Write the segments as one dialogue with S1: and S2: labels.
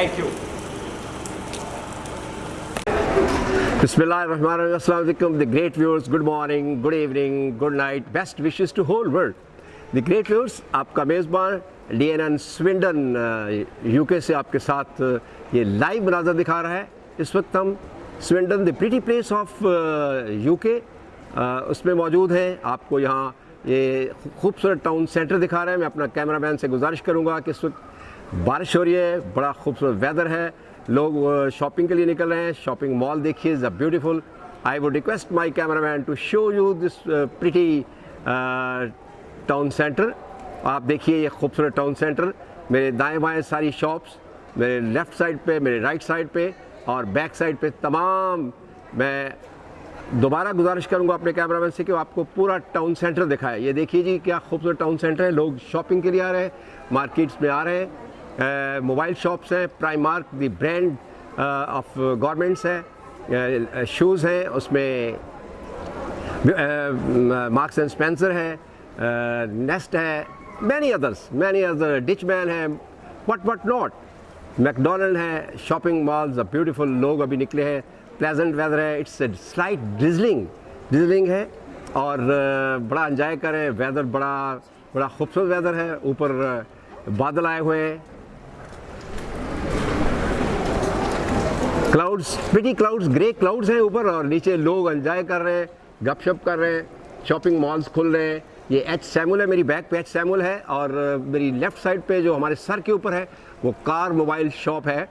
S1: Thank you بسم اللہ الرحمن الرحیم السلام علیکم the great viewers good morning good evening good night best wishes to whole world the great viewers آپ کا میزبان D N N Swindon U K سے آپ کے ساتھ یہ لائیو مناظر دکھا رہا ہے اس وقت ہم Swindon the pretty place of U K اس میں موجود ہیں آپ کو یہاں یہ خوبصورت ٹاؤن سینٹر دکھا رہا ہے میں اپنا کیمرہ مین سے گزارش کروں گا کہ اس وقت بارش ہو رہی ہے، بڑا خوبصورت ویدر ہے۔ لوگ شاپنگ کے لیے نکل رہے ہیں۔ شاپنگ مال دیکھیے is a beautiful I would request my cameraman to show you this pretty town centre آپ دیکھیے یہ خوبصورت ٹاؤن سینٹر میرے دائیں بائیں ساری شاپس میرے لیفٹ سائڈ پہ، میرے رائٹ سائڈ پہ اور بیک سائڈ پہ تمام۔ میں دوبارہ گزارش کروں گا اپنے کیمرہ مین سے کہ آپ کو پورا ٹاؤن سینٹر دکھائے۔ یہ دیکھیے جی کیا خوبصورت ٹاؤن سینٹر ہے۔ لوگ شاپنگ کے لیے آ رہے ہیں مارکیٹس میں آ رہے ہیں۔ موبائل شاپس ہیں Prime Mark the brand of governments ہے شوز ہیں اس میں مارکس اینڈ اسپینسر ہے نیسٹ ہے many others many other Dutch man ہے بٹ بٹ ناٹ میکڈونلڈ ہے شاپنگ مالز بیوٹیفل لوگ ابھی نکلے ہیں پلیزنٹ ویدر ہے it's a slight drizzling drizzling ہے اور بڑا انجوائے کریں ویدر بڑا بڑا خوبصورت ویدر ہے اوپر بادل آئے ہوئے ہیں clouds pretty clouds grey clouds ہیں اوپر اور نیچے لوگ انجوائے کر رہے ہیں گپ شپ کر رہے ہیں شاپنگ مالز کھل رہے ہیں یہ ایچ سیمول ہے میری بیک پہ ایچ سیمول ہے اور میری لیفٹ سائڈ پہ جو ہمارے سر کے اوپر ہے وہ کار موبائل شاپ ہے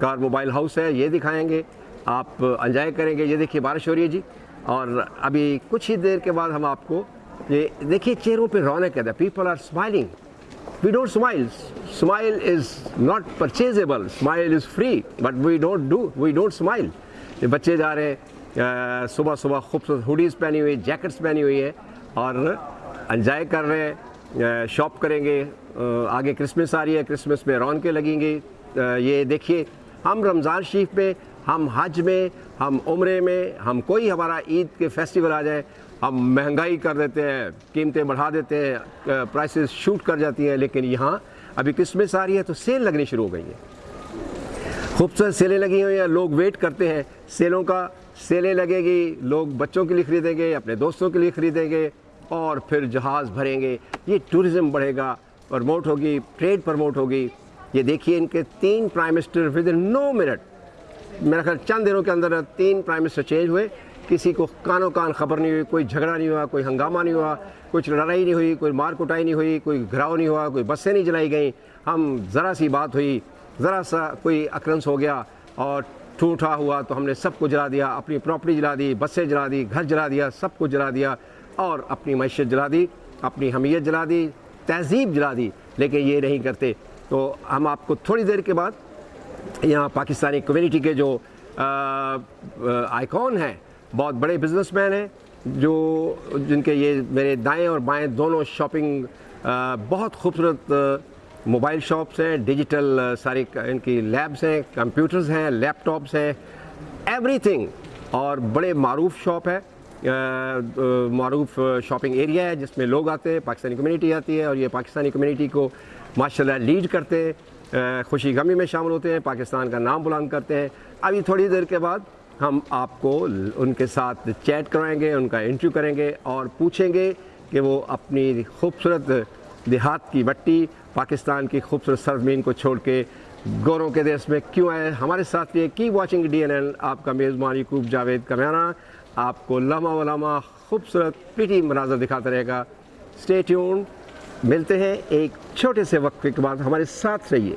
S1: کار موبائل ہاؤس ہے یہ دکھائیں گے آپ انجوائے کریں گے یہ دیکھیے بارش ہو رہی ہے جی اور ابھی کچھ ہی دیر کے بعد ہم آپ کو یہ دیکھیے چہروں پہ رونق ہے the people are smiling we don't smile. Smile is not purchasable. Smile is free, but we don't do, we don't smile. بچے جا رہے ہیں صبح صبح خوبصورت ہوڈیز پہنی ہوئی جیکٹس پہنی ہوئی ہے اور انجوائے کر رہے ہیں شاپ کریں گے آگے کرسمس آ رہی ہے کرسمس میں رونقیں لگیں گی یہ دیکھیے ہم رمضان شریف میں ہم حج میں ہم عمرے میں ہم کوئی ہمارا عید کے فیسٹیول آ جائے ہم مہنگائی کر دیتے ہیں، قیمتیں بڑھا دیتے ہیں پرائسز شوٹ کر جاتی ہیں، لیکن یہاں ابھی کرسمس آ رہی ہے تو سیل لگنی شروع ہو گئی ہیں۔ خوبصورت سیلیں لگی ہوئی ہیں، لوگ ویٹ کرتے ہیں۔ سیلوں کا سیلیں لگے گی، لوگ بچوں کے لیے خریدیں گے، اپنے دوستوں کے لیے خریدیں گے اور پھر جہاز بھریں گے۔ یہ ٹوریزم بڑھے گا پرموٹ ہوگی ٹریڈ پرموٹ ہوگی۔ یہ دیکھیے ان کے تین پرائم منسٹر ود ان نو منٹ میرا خیال چند دنوں کے اندر تین پرائم منسٹر چینج ہوئے۔ کسی کو کان و کان خبر نہیں ہوئی، کوئی جھگڑا نہیں ہوا، کوئی ہنگامہ نہیں ہوا، کچھ لڑائی نہیں ہوئی، کوئی مار کٹائی نہیں ہوئی، کوئی گھراؤ نہیں ہوا، کوئی بسیں نہیں جلائی گئیں۔ ہم ذرا سی بات ہوئی، ذرا سا کوئی اکرنس ہو گیا اور ٹوٹا ہوا تو ہم نے سب کو جلا دیا، اپنی پراپرٹی جلا دی، بسیں جلا دی، گھر جلا دیا، سب کو جلا دیا اور اپنی معیشت جلا دی، اپنی حمیت جلا دی، تہذیب جلا دی۔ لیکن یہ نہیں کرتے۔ تو ہم آپ کو تھوڑی دیر کے بعد یہاں پاکستانی کمیونٹی کے جو آئیکون ہیں بہت بڑے بزنس مین ہیں جو جن کے یہ میرے دائیں اور بائیں دونوں شاپنگ بہت خوبصورت موبائل شاپس ہیں ڈیجیٹل ساری ان کی لیبس ہیں کمپیوٹرز ہیں لیپ ٹاپس ہیں ایوری تھنگ اور بڑے معروف شاپ ہے معروف شاپنگ ایریا ہے جس میں لوگ آتے ہیں، پاکستانی کمیونٹی آتی ہے، اور یہ پاکستانی کمیونٹی کو ماشاء اللہ لیڈ کرتے ہیں خوشی غمی میں شامل ہوتے ہیں، پاکستان کا نام بلند کرتے ہیں۔ ابھی تھوڑی دیر کے بعد ہم آپ کو ان کے ساتھ چیٹ کرائیں گے، ان کا انٹرویو کریں گے اور پوچھیں گے کہ وہ اپنی خوبصورت دیہات کی بٹی، پاکستان کی خوبصورت سرزمین کو چھوڑ کے گوروں کے دیس میں کیوں آئے؟ ہمارے ساتھ یہ کی واچنگ ڈی این این آپ کا میزبان یقوب جاوید کمیانہ، آپ کو لمحہ و لمحہ خوبصورت پیٹی مناظر دکھاتا رہے گا۔ اسٹے ٹیون ملتے ہیں ایک چھوٹے سے وقفے کے بعد، ہمارے ساتھ رہیے۔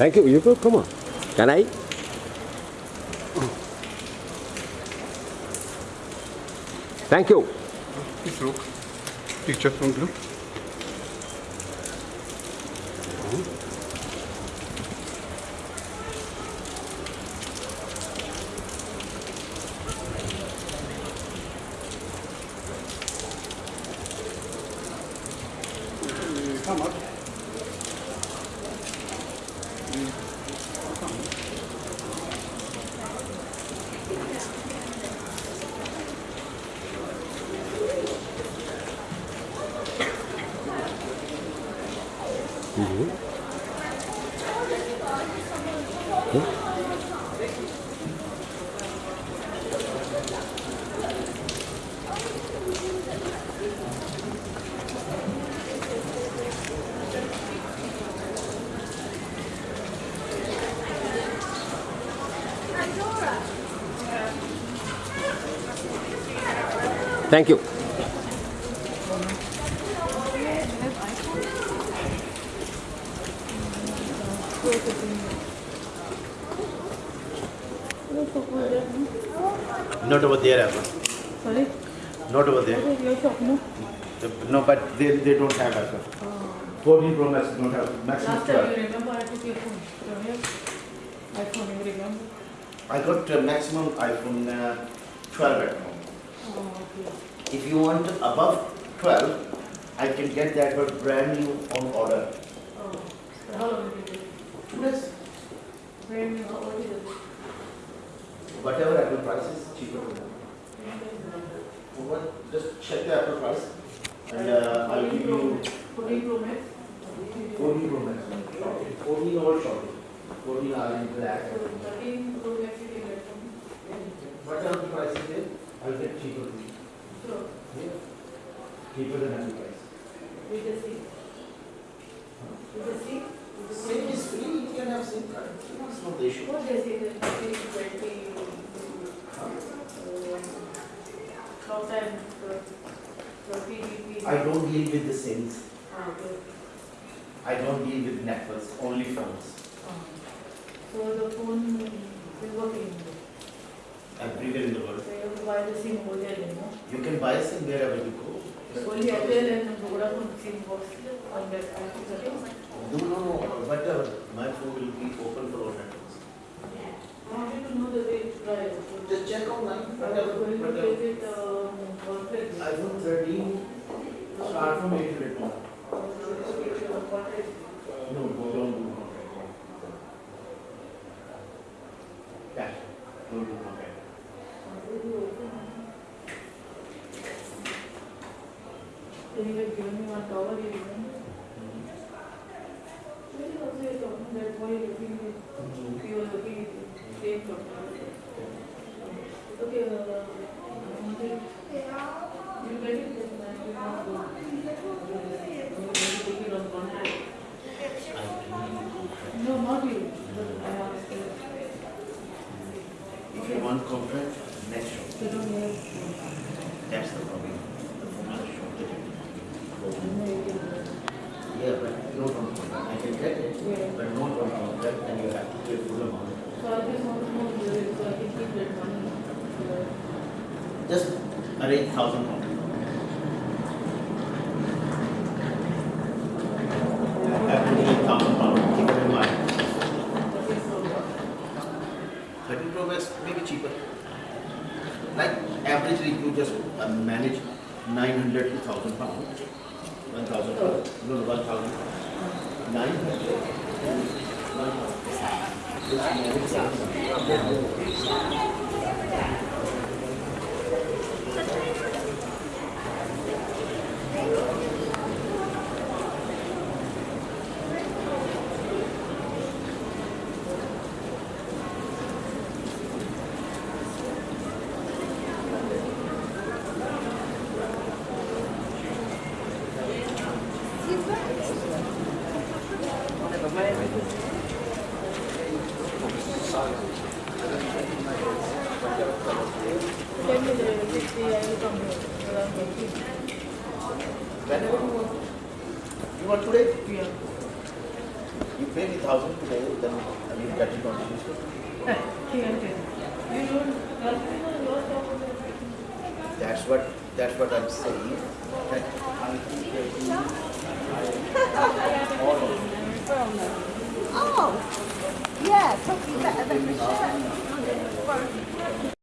S1: Thank you. You go. Come on. Can I? Thank you.
S2: Please look. Picture from
S1: group. Thank you.
S3: Not
S4: over there, Abba.
S3: Sorry?
S4: Not over there.
S3: Okay, your shop, no?
S4: No, but they, they don't have Abba. 14 Pro Max don't have maximum Last time 12.
S3: you remember I took your phone from here? iPhone, you remember?
S4: I got uh, maximum iPhone uh, 12 at home.
S3: Oh, okay.
S4: If you want above 12, I can get that but brand new on order.
S3: Oh, so how long did you take?
S4: Two days.
S3: Brand new, what is it?
S4: Whatever Apple price is, cheaper for them. What, just check the Apple price and uh, I'll give you
S3: 14 Pro Max? 14
S4: Pro Max. 14 or short. 14 are in black.
S3: 13 Pro Max you can get from?
S4: Whatever the price is there, I'll get cheaper for you.
S3: Sure,
S4: Yeah. Cheaper than Apple price.
S3: with the C. With the C? With the SIM C? is
S4: free, you can have SIM card. It's not the issue.
S3: What they say that it is 20, uh, talk time, uh, 30 dp. I
S4: don't deal with the SIMs.
S3: Ah, okay.
S4: I don't deal with networks, only phones.
S3: Ah. So the phone is working,
S4: Everywhere in the so world.
S3: you have to buy the SIM over there, you know?
S4: You can buy SIM wherever you go. Only Airtel
S3: and Vodafone SIM box on that
S4: iPhone 13. No, no, no, whatever. My phone will be open for all networks. I
S3: wanted to know the way to try it. Just
S4: check online, I to whatever. take
S3: it, um, contract.
S4: iPhone 13, start from 800 now.
S3: Contract.
S4: No, go don't do contract. Cash, don't do contract.
S3: Then you had given me one tower, you remember? So you also you're talking that you're looking
S4: at,
S3: you were looking at the same company. Okay, uh, you get it, then I will not go. You.
S4: No,
S3: not you, but I asked, uh,
S4: If you want contract, next show.
S3: they don't have,
S4: That's the problem. The phone is shortage. no,
S3: you can,
S4: Yeah, but no contract. I can get it,
S3: Yeah.
S4: but no contract, then you have to pay full amount.
S3: So I just want to know whether so I can keep that money.
S4: Just arrange thousand pounds. Have cheaper. Like averagely you just manage nine hundred to thousand pounds. One thousand pounds, no, no, one thousand. Nine hundred. Tell me the next you. You want today?
S3: Yeah.
S4: pay me thousand today, then I will get it on Tuesday.
S3: Okay, okay. You don't,
S4: That's what, that's what I'm saying. That I think that we- all of
S3: it.
S4: Oh, yeah, probably better than the shirt.